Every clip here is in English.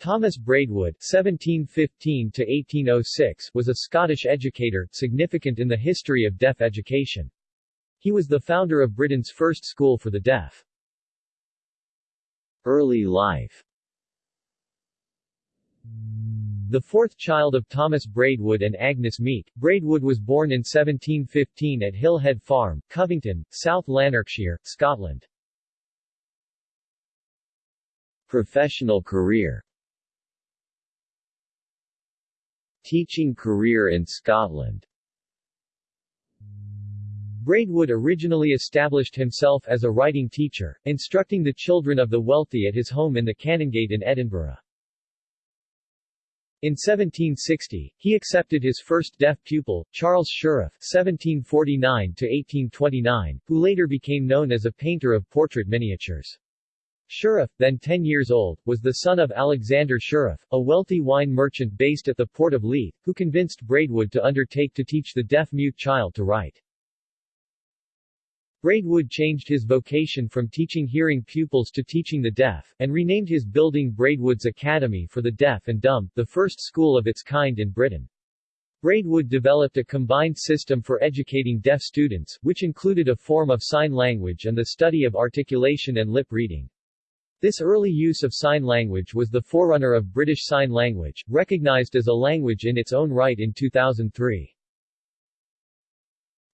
Thomas Braidwood (1715–1806) was a Scottish educator, significant in the history of deaf education. He was the founder of Britain's first school for the deaf. Early life the fourth child of Thomas Braidwood and Agnes Meek, Braidwood was born in 1715 at Hillhead Farm, Covington, South Lanarkshire, Scotland. Professional career Teaching career in Scotland Braidwood originally established himself as a writing teacher, instructing the children of the wealthy at his home in the Canongate in Edinburgh. In 1760, he accepted his first deaf pupil, Charles Shirreff (1749–1829), who later became known as a painter of portrait miniatures. Shirreff, then 10 years old, was the son of Alexander Shirreff, a wealthy wine merchant based at the port of Leith, who convinced Braidwood to undertake to teach the deaf-mute child to write. Braidwood changed his vocation from teaching hearing pupils to teaching the deaf, and renamed his building Braidwood's Academy for the Deaf and Dumb, the first school of its kind in Britain. Braidwood developed a combined system for educating deaf students, which included a form of sign language and the study of articulation and lip reading. This early use of sign language was the forerunner of British Sign Language, recognized as a language in its own right in 2003.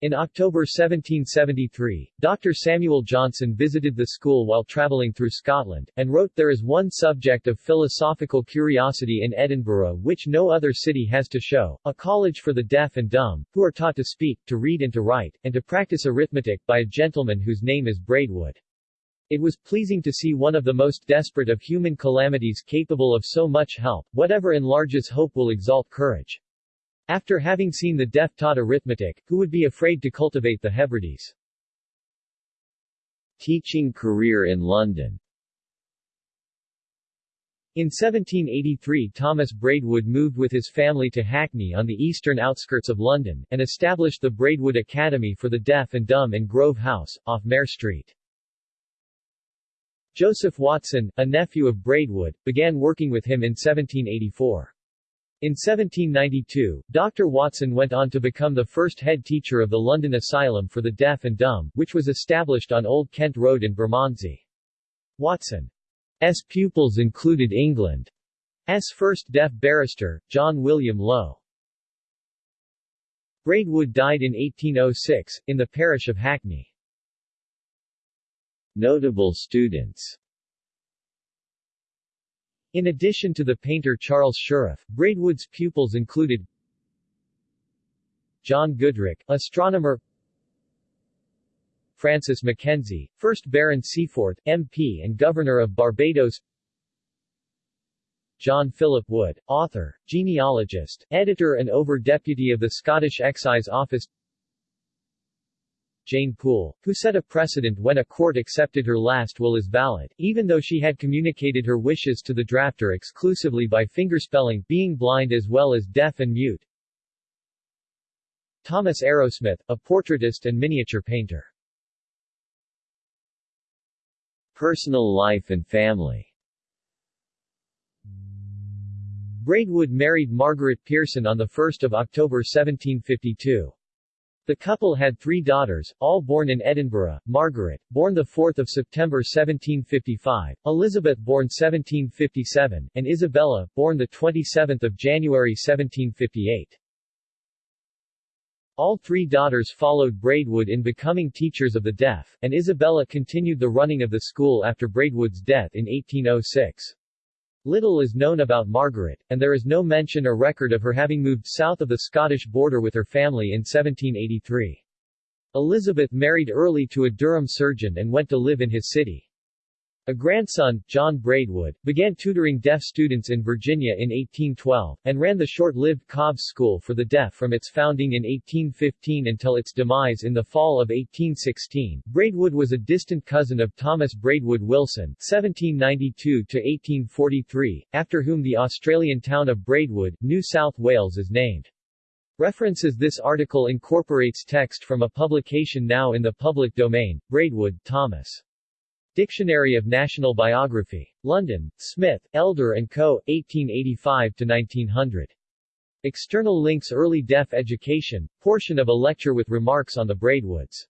In October 1773, Dr. Samuel Johnson visited the school while travelling through Scotland, and wrote There is one subject of philosophical curiosity in Edinburgh which no other city has to show, a college for the deaf and dumb, who are taught to speak, to read and to write, and to practice arithmetic, by a gentleman whose name is Braidwood. It was pleasing to see one of the most desperate of human calamities capable of so much help, whatever enlarges hope will exalt courage. After having seen the deaf taught arithmetic, who would be afraid to cultivate the Hebrides? Teaching career in London in 1783 Thomas Braidwood moved with his family to Hackney on the eastern outskirts of London, and established the Braidwood Academy for the Deaf and Dumb in Grove House, off Mare Street. Joseph Watson, a nephew of Braidwood, began working with him in 1784. In 1792, Dr. Watson went on to become the first head teacher of the London Asylum for the Deaf and Dumb, which was established on Old Kent Road in Bermondsey. Watson's pupils included England's first deaf barrister, John William Lowe. Braidwood died in 1806, in the parish of Hackney. Notable students. In addition to the painter Charles Shirreff, Braidwood's pupils included John Goodricke, astronomer Francis Mackenzie, 1st Baron Seaforth, MP and Governor of Barbados John Philip Wood, author, genealogist, editor and over-deputy of the Scottish Excise Office Jane Poole, who set a precedent when a court accepted her last will as valid, even though she had communicated her wishes to the drafter exclusively by fingerspelling, being blind as well as deaf and mute. Thomas Arrowsmith, a portraitist and miniature painter. Personal life and family Braidwood married Margaret Pearson on 1 October 1752. The couple had three daughters, all born in Edinburgh, Margaret, born 4 September 1755, Elizabeth born 1757, and Isabella, born 27 January 1758. All three daughters followed Braidwood in becoming teachers of the deaf, and Isabella continued the running of the school after Braidwood's death in 1806. Little is known about Margaret, and there is no mention or record of her having moved south of the Scottish border with her family in 1783. Elizabeth married early to a Durham surgeon and went to live in his city. A grandson, John Braidwood, began tutoring deaf students in Virginia in 1812, and ran the short-lived Cobb's School for the Deaf from its founding in 1815 until its demise in the fall of 1816. Braidwood was a distant cousin of Thomas Braidwood Wilson (1792–1843), after whom the Australian town of Braidwood, New South Wales is named. References This article incorporates text from a publication now in the public domain. Braidwood, Thomas. Dictionary of National Biography. London, Smith, Elder and Co., 1885-1900. External links Early Deaf Education, portion of a lecture with remarks on the Braidwoods.